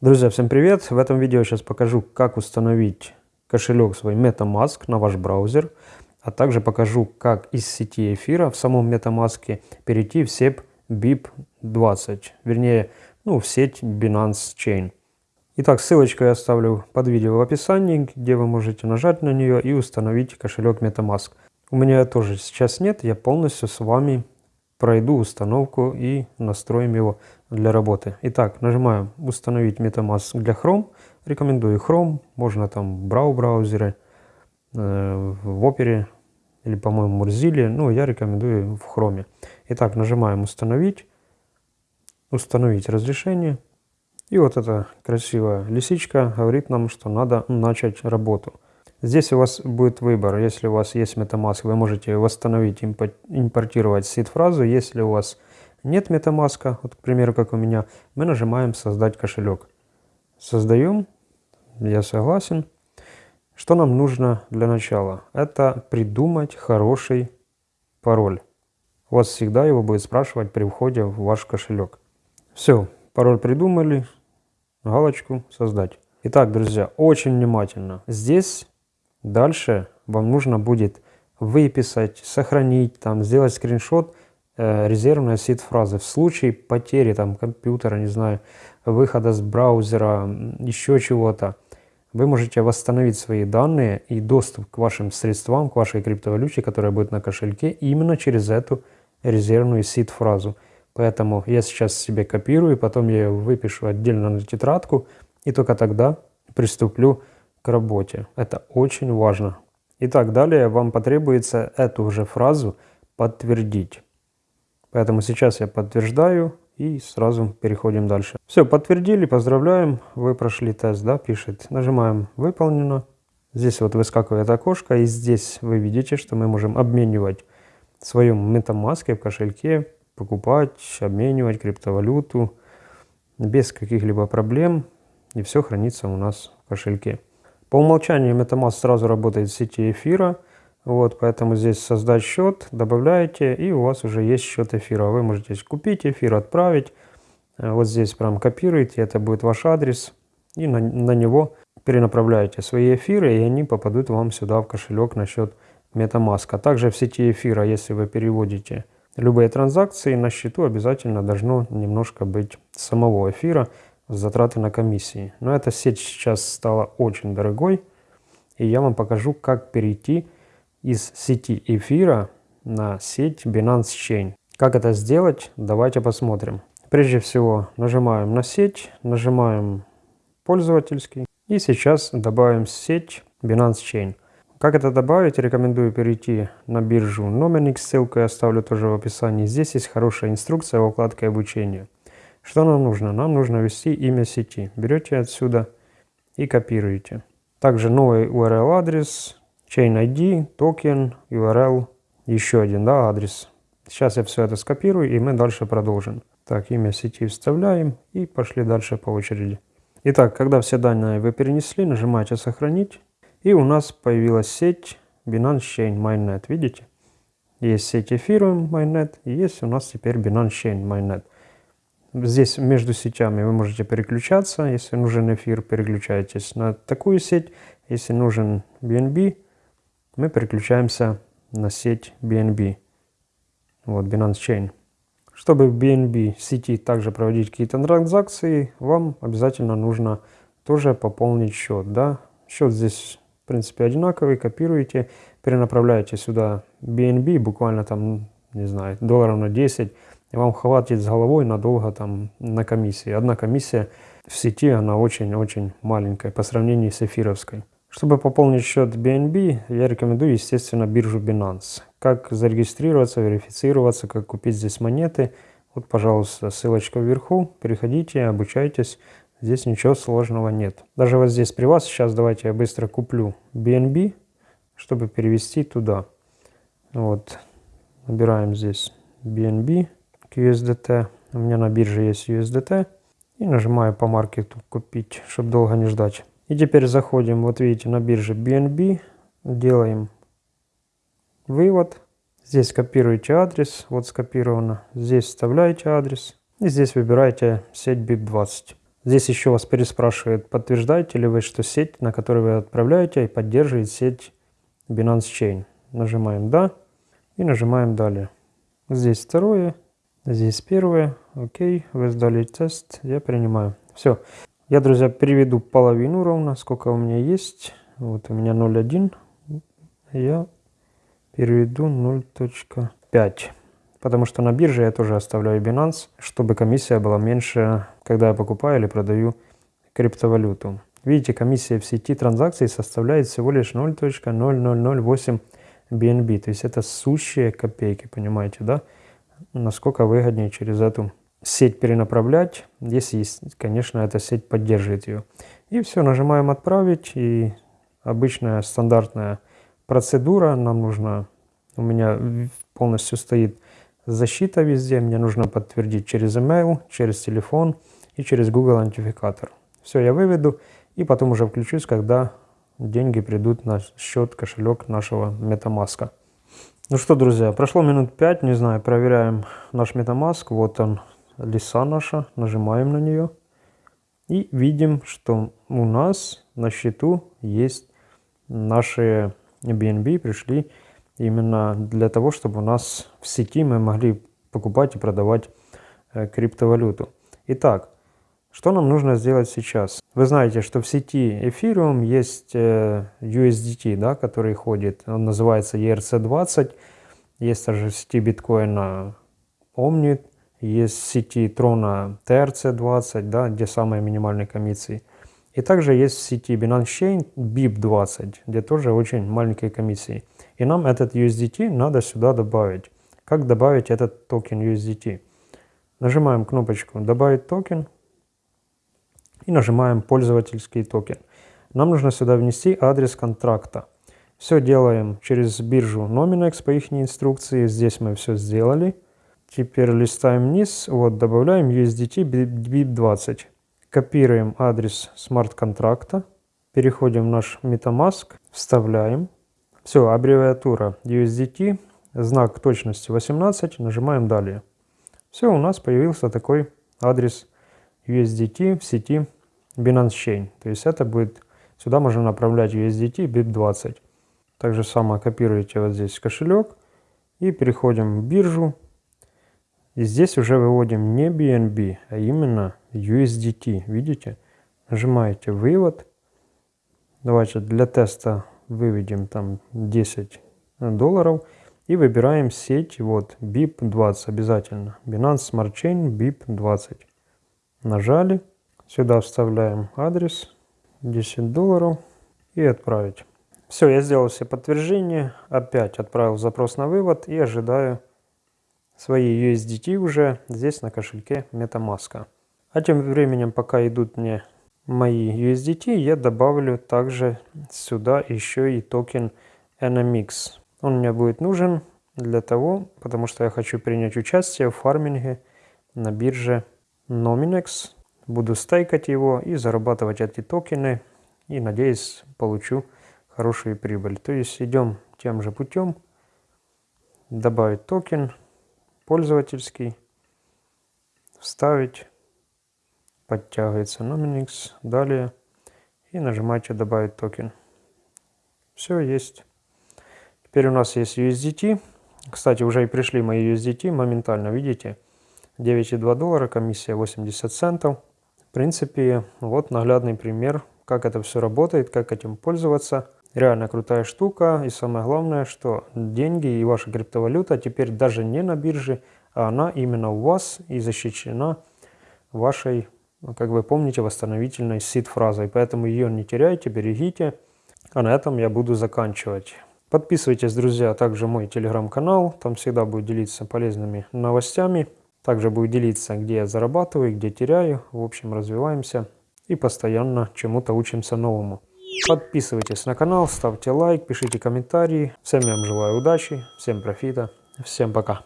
Друзья, всем привет! В этом видео сейчас покажу, как установить кошелек свой MetaMask на ваш браузер, а также покажу, как из сети эфира в самом MetaMask перейти в SEP BIP20, вернее, ну, в сеть Binance Chain. Итак, ссылочку я оставлю под видео в описании, где вы можете нажать на нее и установить кошелек MetaMask. У меня тоже сейчас нет, я полностью с вами пройду установку и настроим его для работы. Итак, нажимаем «Установить MetaMask для Chrome». Рекомендую Chrome, можно там Brau браузеры, э, в Opera или, по-моему, Mozilla. Ну, я рекомендую в Chrome. Итак, нажимаем «Установить», «Установить разрешение». И вот эта красивая лисичка говорит нам, что надо начать работу. Здесь у вас будет выбор. Если у вас есть MetaMask, вы можете восстановить, импортировать сид-фразу. Если у вас нет MetaMask, вот, к примеру, как у меня, мы нажимаем «Создать кошелек». Создаем, я согласен. Что нам нужно для начала? Это придумать хороший пароль. У вас всегда его будет спрашивать при входе в ваш кошелек. Все, пароль придумали, галочку «Создать». Итак, друзья, очень внимательно. Здесь Дальше вам нужно будет выписать, сохранить, там, сделать скриншот э, резервной сид-фразы. В случае потери там, компьютера, не знаю, выхода с браузера, еще чего-то, вы можете восстановить свои данные и доступ к вашим средствам, к вашей криптовалюте, которая будет на кошельке, именно через эту резервную сид-фразу. Поэтому я сейчас себе копирую, потом я ее выпишу отдельно на тетрадку, и только тогда приступлю к работе. Это очень важно. Итак, далее вам потребуется эту же фразу подтвердить. Поэтому сейчас я подтверждаю и сразу переходим дальше. Все, подтвердили, поздравляем, вы прошли тест, да, пишет. Нажимаем «Выполнено». Здесь вот выскакивает окошко, и здесь вы видите, что мы можем обменивать в MetaMask в кошельке, покупать, обменивать криптовалюту без каких-либо проблем, и все хранится у нас в кошельке. По умолчанию MetaMask сразу работает в сети эфира, вот, поэтому здесь создать счет, добавляете, и у вас уже есть счет эфира. Вы можете купить эфир, отправить, э, вот здесь прям копируете, это будет ваш адрес, и на, на него перенаправляете свои эфиры, и они попадут вам сюда в кошелек на счет MetaMask. А также в сети эфира, если вы переводите любые транзакции, на счету обязательно должно немножко быть самого эфира, затраты на комиссии. Но эта сеть сейчас стала очень дорогой, и я вам покажу, как перейти из сети эфира на сеть Binance Chain. Как это сделать, давайте посмотрим. Прежде всего нажимаем на сеть, нажимаем пользовательский и сейчас добавим сеть Binance Chain. Как это добавить, рекомендую перейти на биржу Nominix, ссылку я оставлю тоже в описании. Здесь есть хорошая инструкция в вкладке обучения. Что нам нужно? Нам нужно ввести имя сети. Берете отсюда и копируете. Также новый URL адрес, chain ID, токен, URL, еще один да, адрес. Сейчас я все это скопирую и мы дальше продолжим. Так, имя сети вставляем и пошли дальше по очереди. Итак, когда все данные вы перенесли, нажимаете «Сохранить». И у нас появилась сеть Binance Chain Mainnet. Видите? Есть сеть Ethereum Mainnet и есть у нас теперь Binance Chain Mainnet. Здесь между сетями вы можете переключаться. Если нужен эфир, переключаетесь на такую сеть. Если нужен BNB, мы переключаемся на сеть BNB. Вот Binance Chain. Чтобы в BNB сети также проводить какие-то транзакции, вам обязательно нужно тоже пополнить счет. Да? Счет здесь, в принципе, одинаковый. Копируете, перенаправляете сюда BNB, буквально там, не знаю, долларов на 10 и вам хватит с головой надолго там на комиссии. Одна комиссия в сети, она очень-очень маленькая по сравнению с эфировской. Чтобы пополнить счет BNB, я рекомендую, естественно, биржу Binance. Как зарегистрироваться, верифицироваться, как купить здесь монеты. Вот, пожалуйста, ссылочка вверху. Переходите, обучайтесь. Здесь ничего сложного нет. Даже вот здесь при вас, сейчас давайте я быстро куплю BNB, чтобы перевести туда. Вот, набираем здесь BNB к USDT. У меня на бирже есть USDT. И нажимаю по маркету купить, чтобы долго не ждать. И теперь заходим, вот видите, на бирже BNB. Делаем вывод. Здесь копируете адрес, вот скопировано. Здесь вставляете адрес. И здесь выбираете сеть BIP20. Здесь еще вас переспрашивает, подтверждаете ли вы, что сеть, на которую вы отправляете, поддерживает сеть Binance Chain. Нажимаем «Да» и нажимаем «Далее». Здесь второе, здесь первое. Окей, вы сдали тест, я принимаю. Все. Я, друзья, переведу половину ровно, сколько у меня есть. Вот у меня 0,1. Я переведу 0.5. Потому что на бирже я тоже оставляю Binance, чтобы комиссия была меньше, когда я покупаю или продаю криптовалюту. Видите, комиссия в сети транзакций составляет всего лишь 0.0008 BNB. То есть это сущие копейки, понимаете, да? Насколько выгоднее через эту сеть перенаправлять, если, конечно, эта сеть поддерживает ее. И все, нажимаем «Отправить», и обычная стандартная процедура. Нам нужно, у меня полностью стоит защита везде, мне нужно подтвердить через email, через телефон и через Google Аутентификатор. Все, я выведу и потом уже включусь, когда деньги придут на счет, кошелек нашего MetaMask. Ну что, друзья, прошло минут 5, не знаю, проверяем наш MetaMask. Вот он, лиса наша, нажимаем на нее. И видим, что у нас на счету есть наши BNB, пришли именно для того, чтобы у нас в сети мы могли покупать и продавать э, криптовалюту. Итак, что нам нужно сделать сейчас? Вы знаете, что в сети Ethereum есть э, USDT, да, который ходит, он называется ERC20. Есть также в сети биткоина Omni, есть сети Трона TRC20, да, где самые минимальные комиссии. И также есть в сети Binance Chain BEP20, где тоже очень маленькие комиссии. И нам этот USDT надо сюда добавить. Как добавить этот токен USDT? Нажимаем кнопочку «Добавить токен» и нажимаем «Пользовательский токен». Нам нужно сюда внести адрес контракта. Все делаем через биржу Nominex по их инструкции. Здесь мы все сделали. Теперь листаем вниз. Вот, добавляем USDT BIP20. Копируем адрес смарт-контракта. Переходим в наш MetaMask. Вставляем. Все, аббревиатура USDT, знак точности 18, нажимаем «Далее». Все, у нас появился такой адрес USDT в сети Binance Chain. То есть это будет, сюда можно направлять USDT BIP20. Также самое копируете вот здесь кошелек и переходим в биржу. И здесь уже выводим не BNB, а именно USDT. Видите? Нажимаете «Вывод». Давайте для теста выведем там 10 долларов и выбираем сеть, вот, BIP20 обязательно. Binance Smart Chain BIP20. Нажали, сюда вставляем адрес, 10 долларов и отправить. Все, я сделал все подтверждения, опять отправил запрос на вывод и ожидаю свои USDT уже здесь на кошельке MetaMask. А тем временем, пока идут мне мои USDT, я добавлю также сюда еще и токен NMX. Он мне будет нужен для того, потому что я хочу принять участие в фарминге на бирже Nominex. Буду стейкать его и зарабатывать эти токены. И надеюсь, получу хорошую прибыль. То есть идем тем же путем. Добавить токен пользовательский. Вставить подтягивается Nominex, далее и нажимаете добавить токен. Все есть. Теперь у нас есть USDT. Кстати, уже и пришли мои USDT моментально, видите? 9,2 доллара, комиссия 80 центов. В принципе, вот наглядный пример, как это все работает, как этим пользоваться. Реально крутая штука. И самое главное, что деньги и ваша криптовалюта теперь даже не на бирже, а она именно у вас и защищена вашей ну, как вы помните, восстановительной сид-фразой. Поэтому ее не теряйте, берегите. А на этом я буду заканчивать. Подписывайтесь, друзья, также мой телеграм-канал. Там всегда буду делиться полезными новостями. Также буду делиться, где я зарабатываю, где теряю. В общем, развиваемся и постоянно чему-то учимся новому. Подписывайтесь на канал, ставьте лайк, пишите комментарии. Всем я вам желаю удачи, всем профита, всем пока.